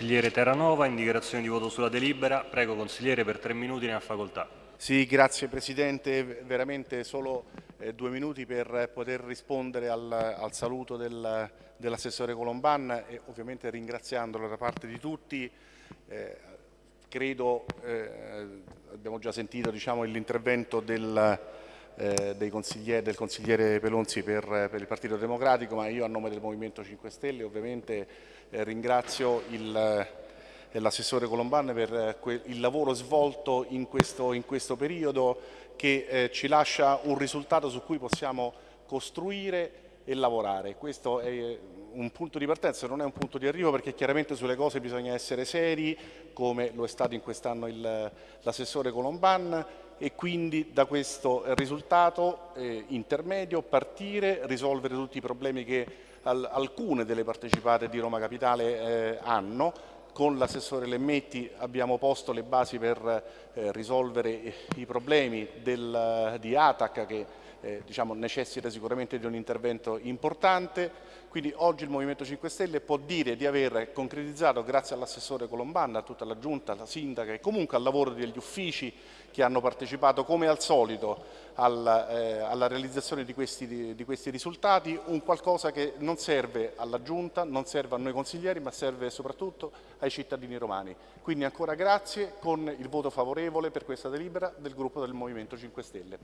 consigliere Terranova, in di voto sulla delibera. Prego consigliere per tre minuti ne ha facoltà. Sì, grazie Presidente, veramente solo eh, due minuti per poter rispondere al, al saluto del, dell'assessore Colomban e ovviamente ringraziandolo da parte di tutti. Eh, credo, eh, abbiamo già sentito diciamo, l'intervento del, consigliere, del consigliere Pelonzi per, per, il Partito Democratico, ma io a nome del Movimento 5 Stelle ovviamente eh, ringrazio l'assessore Colomban per eh, il lavoro svolto in questo, in questo periodo che eh, ci lascia un risultato su cui possiamo costruire e lavorare. Questo è un punto di partenza, non è un punto di arrivo perché chiaramente sulle cose bisogna essere seri, come lo è stato in quest'anno l'assessore Colomban e quindi da questo risultato eh, intermedio partire, risolvere tutti i problemi che al, alcune delle partecipate di Roma Capitale eh, hanno. Con l'assessore Lemmetti abbiamo posto le basi per eh, risolvere i problemi del, di ATAC che eh, diciamo, necessita sicuramente di un intervento importante. Quindi oggi il Movimento 5 Stelle può dire di aver concretizzato, grazie all'assessore Colombanna, a tutta la Giunta, alla Sindaca e comunque al lavoro degli uffici che hanno partecipato come al solito alla, eh, alla realizzazione di questi, di, di questi, risultati, un qualcosa che non serve alla Giunta, non serve a noi consiglieri, ma serve soprattutto ai cittadini romani. Quindi ancora grazie con il voto favorevole per questa delibera del gruppo del Movimento 5 Stelle.